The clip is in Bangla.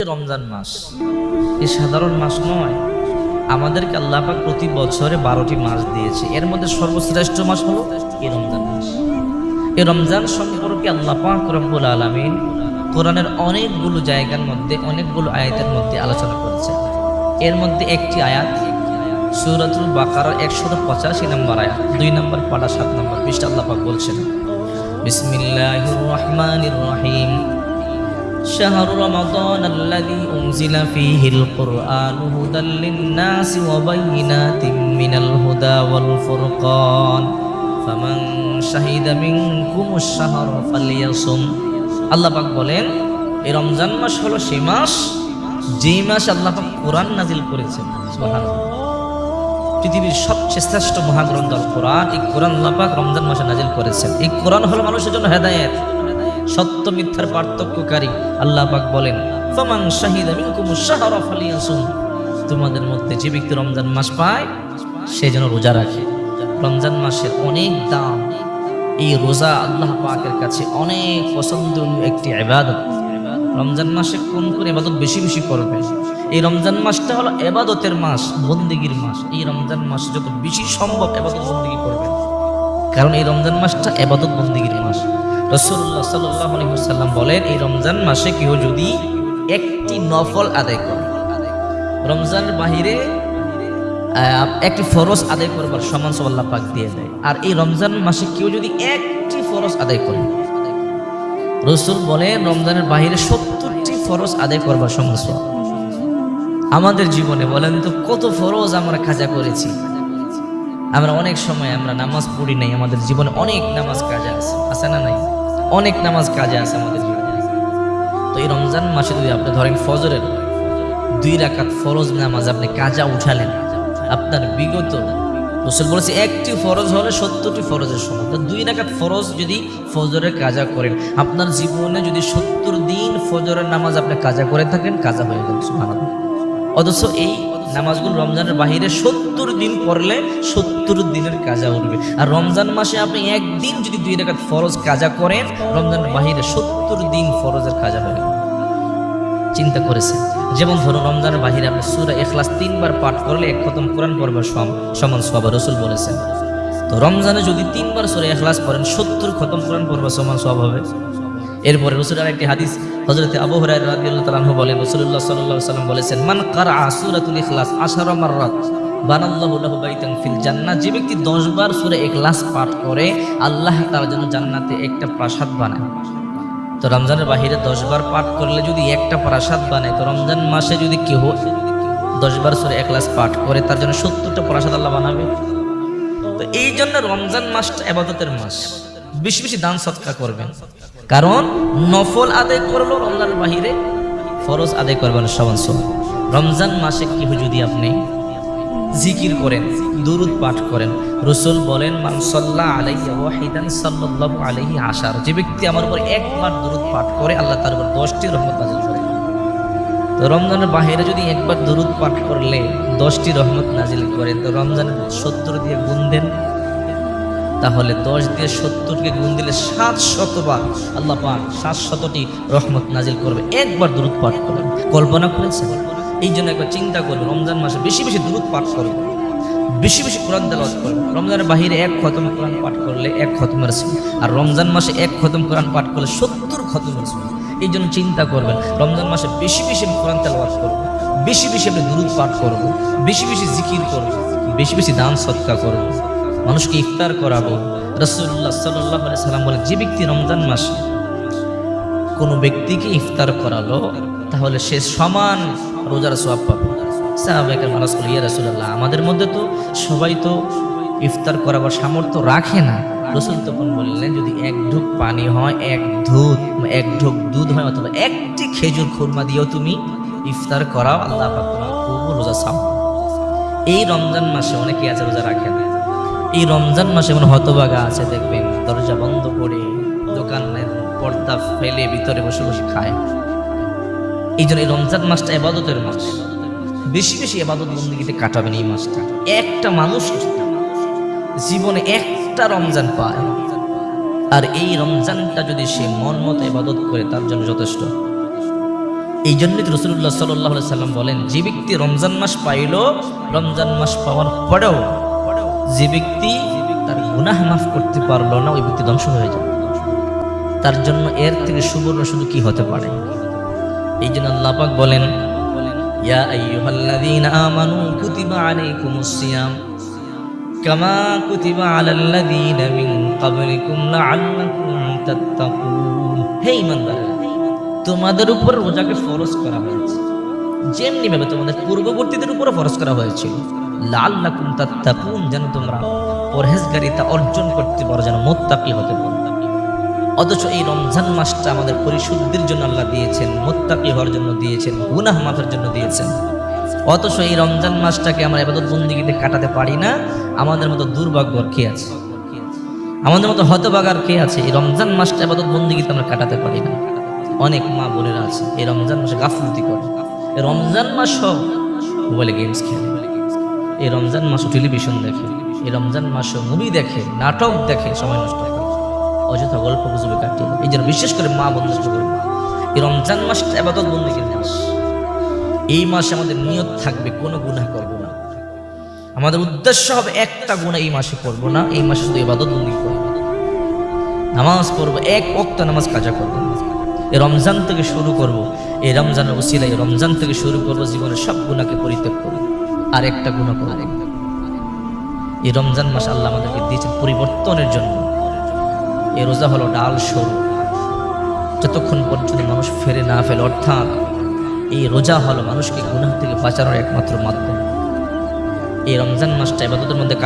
রমজান মাস। এই সাধারণ মাস নয়, আমাদেরকে আল্লাহ পাক প্রতি বছরে বারোটি মাস দিয়েছে। এর মধ্যে সর্বশ্রেষ্ঠ মাস হলো এই রমজান মাস। এই রমজান সম্পর্কে আল্লাহ পাক রব্বুল আলমিন কোরআনের অনেকগুলো জায়গার মধ্যে, অনেকগুলো আয়াতের মধ্যে আলোচনা করেছেন। এর মধ্যে একটি আয়াত, সুরাতুল বাকার একশত পঁচাশি নম্বর আয়াত, দুই নম্বর পাড়া সাত নম্বর পৃষ্ঠা আল্লাহ পাক বলছেন বিসমিল্লাহ রহমানির রহিম। شهر رمضان الذي أنزل فيه القرآن هدى للناس وبينات من الهدى والفرقان فمن شهد منكم الشهر فليصم আল্লাহ পাক বলেন এই রমজান মাস হলো সেই মাস যেই মাস আল্লাহ পাক কোরআন নাজিল করেছেন সুবহানাল্লাহ পৃথিবীর সবচেয়ে শ্রেষ্ঠ মহাগ্রন্থ আল কোরআন এই কোরআন আল্লাহ পাক রমজান মাসে নাজিল করেছেন এই কোরআন হলো মানুষের জন্য হেদায়েত সত্য মিথ্যার পার্থক্যকারী, আল্লাহ পাক বলেন, ফামান শাহিদা শাহরা ফালিয়াসুম। তোমাদের মধ্যে যে ব্যক্তি রমজান মাস পায়, সে যেন রোজা রাখে। রমজান মাসের অনেক দাম। এই রোজা আল্লাহ পাকের কাছে অনেক পছন্দনীয় একটি ইবাদত। রমজান মাসে কোন কোন এবাদত বেশি বেশি করবে? এই রমজান মাসটা হলো এবাদতের মাস, বন্দিগির মাস। এই রমজান মাস যত বেশি সম্ভব এবাদত বন্দিগি করবে। কারণ এই রমজান মাসটা এবাদত বন্দিগির মাস। রসুল্লাহ সাল্লাম বলেন, এই রমজান মাসে কেউ যদি একটি নফল আদায় করে, রমজানের বাহিরে একটি ফরজ আদায় করবার সমান সব পাক দিয়ে দেয়। আর এই রমজান মাসে কেউ যদি একটি ফরজ আদায় করে, রসুল বলেন, রমজানের বাহিরে সত্তরটি ফরজ আদায় করবার সমান আমাদের জীবনে, বলেন তো, কত ফরজ আমরা খাজা করেছি। আমরা অনেক সময় আমরা নামাজ পড়ি নাই, আমাদের জীবনে অনেক নামাজ কাজে আছে আছে না নাই? অনেক নামাজ কাজে আছে আমাদের তো এই রমজান মাসে যদি আপনি ধরেন ফজরের দুই রাকাত ফরজ নামাজ আপনি কাজা উঠালেন, আপনার বিগত রসুল বলেছে, একটি ফরজ হলে সত্তরটি ফরজের সমান। তো দুই রাকাত ফরজ যদি ফজরের কাজা করেন, আপনার জীবনে যদি সত্তর দিন ফজরের নামাজ আপনি কাজা করে থাকেন, কাজা হয়ে গেল অথচ এই নামাজগুলো রমজানের বাহিরে সত্তর দিন পড়লে সত্তর দিনের কাজা উঠবে। আর রমজান মাসে আপনি একদিন যদি দুই রেখাত ফরজ কাজা করেন, রমজানের বাহিরে সত্তর দিন ফরজের কাজা গেল চিন্তা করেছেন? যেমন ধরুন রমজানের বাহিরে আপনি সুরা এখলাস তিনবার পাঠ করলে এক খতম কোরআন পড়বার সমান সব রসুল বলেছেন। তো রমজানে যদি তিনবার সুরা এখলাস পড়েন, সত্তর খতম কোরআন পড়বার সমান সব হবে। এরপরে রসুল একটি হাদিস হজরত আবু তাআলা আনহু বলেন রাসূলুল্লাহ সাল্লাল্লাহু সাল্লাম বলেছেন, মান কারা সূরাতুল ইখলাস আশারা মাররাত ফিল যে ব্যক্তি 10 বার সূরা ইখলাস পাঠ করে, আল্লাহ তার জন্য জান্নাতে একটা প্রাসাদ বানায়। তো রমজানের বাহিরে 10 বার পাঠ করলে যদি একটা প্রাসাদ বানায়, তো রমজান মাসে যদি কেউ 10 বার সূরা ইখলাস পাঠ করে, তার জন্য 70টা প্রাসাদ আল্লাহ বানাবে। তো এই জন্য রমজান মাসটা এবাদতের মাস। বেশি বেশি দান সৎকা করবেন। কারণ নফল আদায় করল রমজান বাহিরে ফরজ আদায় করবেন সমান রমজান মাসে কি যদি আপনি জিকির করেন, দুরুদ পাঠ করেন, রসুল বলেন, মান সাল্লাহ আলাইহি ওয়াহিদান সাল্লাল্লাহু আশার। যে ব্যক্তি আমার উপর একবার দুরুদ পাঠ করে, আল্লাহ তার উপর দশটি রহমত নাজিল করে। তো রমজানের বাহিরে যদি একবার দুরুদ পাঠ করলে দশটি রহমত নাজিল করে তো রমজানের সত্তর দিয়ে গুণ দেন। তাহলে দশ দিয়ে সত্তরকে গুণ দিলে সাত শতবার আল্লাহ পাক সাত শতটি রহমত নাজিল করবে। একবার দূরত পাঠ করবেন কল্পনা করেছেন? এই জন্য একবার চিন্তা করবে রমজান মাসে বেশি বেশি দূরত পাঠ করবে বেশি বেশি কোরআন তেলাওয়াত করবে রমজানের বাহিরে এক খতম কোরআন পাঠ করলে এক খতম রাসূল। আর রমজান মাসে এক খতম কোরআন পাঠ করলে সত্তর খতম রাসূল। এই জন্য চিন্তা করবেন, রমজান মাসে বেশি বেশি আমি কোরআন তেলাওয়াত করব বেশি বেশি আপনি দূরত পাঠ করব বেশি বেশি জিকির করব বেশি বেশি দান সৎকা করব মানুষকে ইফতার করাবো। রসুল্লাহ সাল্লাহ সাল্লাম বলে যে ব্যক্তি রমজান মাসে কোনো ব্যক্তিকে ইফতার করালো, তাহলে সে সমান রোজার সোয়াব পাবে। সাহাবেকের মানুষ বলে, ইয়া রসুল্লাহ আমাদের মধ্যে তো সবাই তো ইফতার করাবার সামর্থ্য রাখে না। রসুল তখন বললেন, যদি এক ঢুক পানি হয়, এক ধুত এক ঢুক দুধ হয়, অথবা একটি খেজুর খুরমা দিয়েও তুমি ইফতার করাও, আল্লাহ পাক তোমার রোজা সাম এই রমজান মাসে অনেকে আছে রোজা রাখে না। এই রমজান মাসে এমন হতবাগা আছে, দেখবেন। দরজা বন্ধ করে দোকানের পর্দা ফেলে ভিতরে বসে বসে খায়। এই জন্য এই রমজান মাসটা এবাদতের মাস। বেশি বেশি এবাদত বন্দীতে কাটাবেন এই মাসটা। একটা মানুষ জীবনে একটা রমজান পায়। আর এই রমজানটা যদি সে মন মতো এবাদত করে, তার জন্য যথেষ্ট। এই জন্যই তো রসুল্লাহ সাল্লাহ সাল্লাম বলেন, যে ব্যক্তি রমজান মাস পাইল, রমজান মাস পাওয়ার পরেও যে ব্যক্তি তার গুনাহ মাফ করতে পারল না, ওই ব্যক্তি ধ্বংস হয়ে যাবে। তার জন্য এর থেকে সুবর্ণ শুধু কি হতে পারে? এই জন্য আল্লাহ পাক বলেন, ইয়া কামা তোমাদের উপর রোজাকে ফরজ করা হয়েছে। যেমনি ভাবে তোমাদের পূর্ববর্তীদের উপরও ফরজ করা হয়েছিল। লাআল্লাকুম তাত্তাকুন, যেন তোমরা পরহেজগারিতা অর্জন করতে পারো, যেন মোত্তাকি হতে পারো। অথচ এই রমজান মাসটা আমাদের পরিশুদ্ধির জন্য আল্লাহ দিয়েছেন, মোত্তাকি হওয়ার জন্য দিয়েছেন, গুনাহ মাফের জন্য দিয়েছেন। অথচ এই রমজান মাসটাকে আমরা এবাদত বন্দিগিতে কাটাতে পারি না, আমাদের মতো দুর্ভাগ্য কে আছে? আমাদের মতো হতবাগার কে আছে? এই রমজান মাসটা এবাদত বন্দিগিতে আমরা কাটাতে পারি না। অনেক মা বোনেরা আছে, এই রমজান মাসে গাফলতি করে। রমজান মাস মোবাইলে গেমস খেলে। এই রমজান মাসও টেলিভিশন দেখে, এই রমজান মাসও মুভি দেখে, নাটক দেখে, সময় নষ্ট করে অযথা গল্প গুজবে কাটিয়ে এই জন্য বিশেষ করে মা বন্ধু করবে এই রমজান মাসটা আবাদত বন্দীগীর মাস এই মাসে আমাদের নিয়ত থাকবে, কোনো গুনাহ করব না। আমাদের উদ্দেশ্য হবে একটা গুণা এই মাসে করব না, এই মাসে শুধু ইবাদত বন্দি করব নামাজ পড়ব, এক অক্ত নামাজ কাজা করব এই রমজান থেকে শুরু করব, এই রমজানের ওসিলা এই রমজান থেকে শুরু করব, জীবনের সব গুণাকে পরিত্যাগ করব। আর একটা গুণা করব এই রমজান মাস আল্লাহ আমাদেরকে দিয়েছেন পরিবর্তনের জন্য। এই রোজা হলো ডাল সরু। যতক্ষণ পর্যন্ত মানুষ ফেরে না ফেলে, অর্থাৎ এই রোজা হলো মানুষকে গুনাহ থেকে বাঁচানোর একমাত্র মাধ্যম। এই রমজান মাসটা এবাদতের মধ্যে